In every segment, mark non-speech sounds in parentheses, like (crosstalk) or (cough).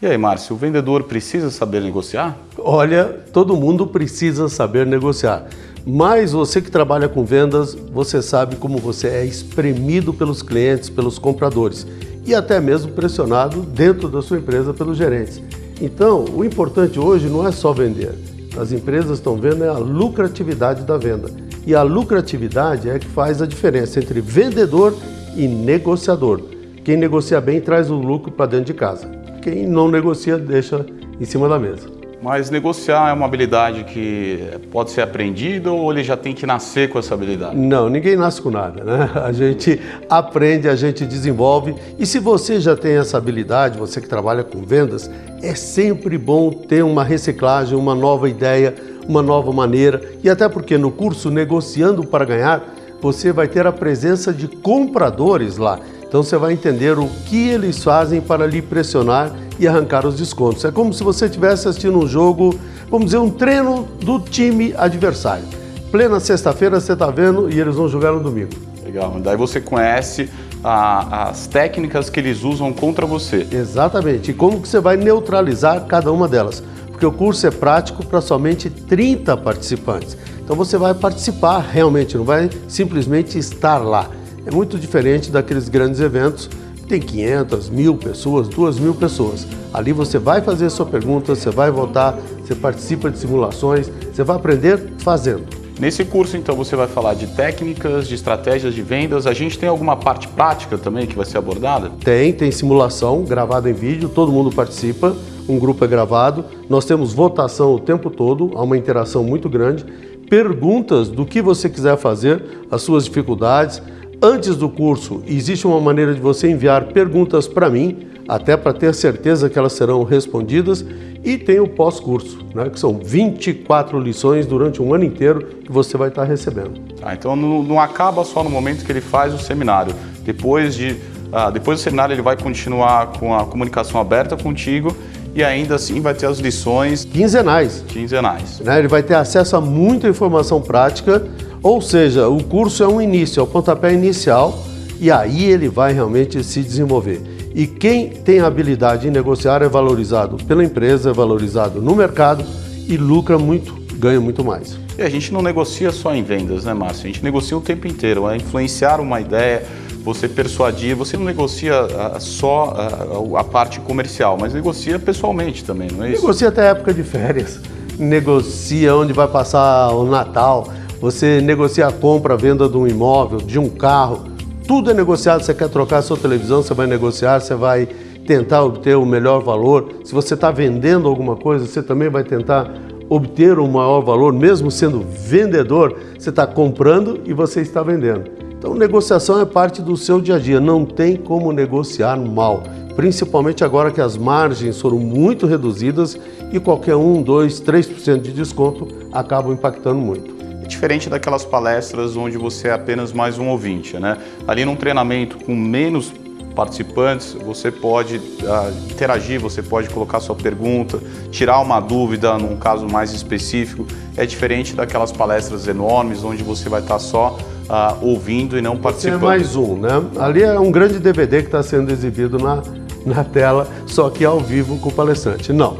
E aí, Márcio, o vendedor precisa saber negociar? Olha, todo mundo precisa saber negociar. Mas você que trabalha com vendas, você sabe como você é espremido pelos clientes, pelos compradores e até mesmo pressionado dentro da sua empresa pelos gerentes. Então, o importante hoje não é só vender. As empresas estão vendo é a lucratividade da venda. E a lucratividade é que faz a diferença entre vendedor e negociador. Quem negocia bem traz o lucro para dentro de casa. Quem não negocia deixa em cima da mesa. Mas negociar é uma habilidade que pode ser aprendida ou ele já tem que nascer com essa habilidade? Não, ninguém nasce com nada, né? (laughs) A gente aprende, a gente desenvolve. E se você já tem essa habilidade, você que trabalha com vendas, é sempre bom ter uma reciclagem, uma nova ideia, uma nova maneira. E até porque no curso Negociando para Ganhar, você vai ter a presença de compradores lá. Então você vai entender o que eles fazem para lhe pressionar e arrancar os descontos. É como se você estivesse assistindo um jogo, vamos dizer, um treino do time adversário. Plena sexta-feira você está vendo e eles vão jogar no domingo. Legal, daí você conhece a, as técnicas que eles usam contra você. Exatamente, e como que você vai neutralizar cada uma delas. Porque o curso é prático para somente 30 participantes. Então você vai participar realmente, não vai simplesmente estar lá. É muito diferente daqueles grandes eventos que tem 500, mil pessoas, 2 mil pessoas. Ali você vai fazer sua pergunta, você vai votar, você participa de simulações, você vai aprender fazendo. Nesse curso, então, você vai falar de técnicas, de estratégias de vendas. A gente tem alguma parte prática também que vai ser abordada? Tem, tem simulação gravada em vídeo, todo mundo participa, um grupo é gravado. Nós temos votação o tempo todo, há uma interação muito grande. Perguntas do que você quiser fazer, as suas dificuldades, Antes do curso, existe uma maneira de você enviar perguntas para mim, até para ter certeza que elas serão respondidas, e tem o pós-curso, né, que são 24 lições durante um ano inteiro que você vai estar recebendo. Ah, então não, não, acaba só no momento que ele faz o seminário. Depois, de, ah, depois do seminário ele vai continuar com a comunicação aberta contigo e ainda assim vai ter as lições quinzenais. Quinzenais. Né, ele vai ter acesso a muita informação prática ou seja, o curso é um início, é o pontapé inicial e aí ele vai realmente se desenvolver. E quem tem habilidade em negociar é valorizado pela empresa, é valorizado no mercado e lucra muito, ganha muito mais. E a gente não negocia só em vendas, né, Márcio? A gente negocia o tempo inteiro, é influenciar uma ideia, você persuadir, você não negocia ah, só a, ah, a parte comercial, mas negocia pessoalmente também, não é isso? Negocia até época de férias, negocia onde vai passar o Natal, você negocia a compra, a venda de um imóvel, de um carro, tudo é negociado. Você quer trocar sua televisão, você vai negociar, você vai tentar obter o melhor valor. Se você está vendendo alguma coisa, você também vai tentar obter um maior valor, mesmo sendo vendedor, você está comprando e você está vendendo. Então, negociação é parte do seu dia a dia, não tem como negociar mal, principalmente agora que as margens foram muito reduzidas e qualquer 1, 2, 3% de desconto acabam impactando muito diferente daquelas palestras onde você é apenas mais um ouvinte, né? Ali num treinamento com menos participantes, você pode uh, interagir, você pode colocar sua pergunta, tirar uma dúvida num caso mais específico. É diferente daquelas palestras enormes onde você vai estar só uh, ouvindo e não participando. Você é mais um, né? Ali é um grande DVD que está sendo exibido na, na tela, só que ao vivo com o palestrante. Não,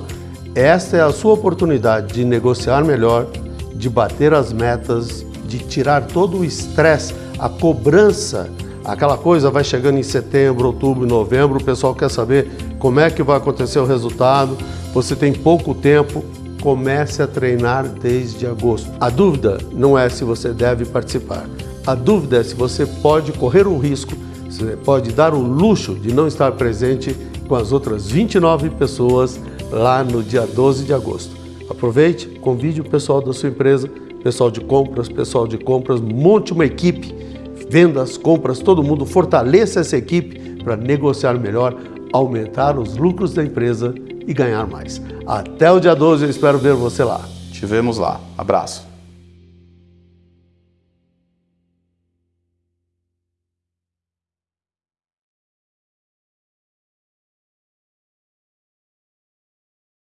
essa é a sua oportunidade de negociar melhor, de bater as metas, de tirar todo o estresse, a cobrança, aquela coisa vai chegando em setembro, outubro, novembro, o pessoal quer saber como é que vai acontecer o resultado, você tem pouco tempo, comece a treinar desde agosto. A dúvida não é se você deve participar, a dúvida é se você pode correr o risco, você pode dar o luxo de não estar presente com as outras 29 pessoas lá no dia 12 de agosto. Aproveite, convide o pessoal da sua empresa, pessoal de compras, pessoal de compras, monte uma equipe, vendas, compras, todo mundo fortaleça essa equipe para negociar melhor, aumentar os lucros da empresa e ganhar mais. Até o dia 12, eu espero ver você lá. Te vemos lá. Abraço.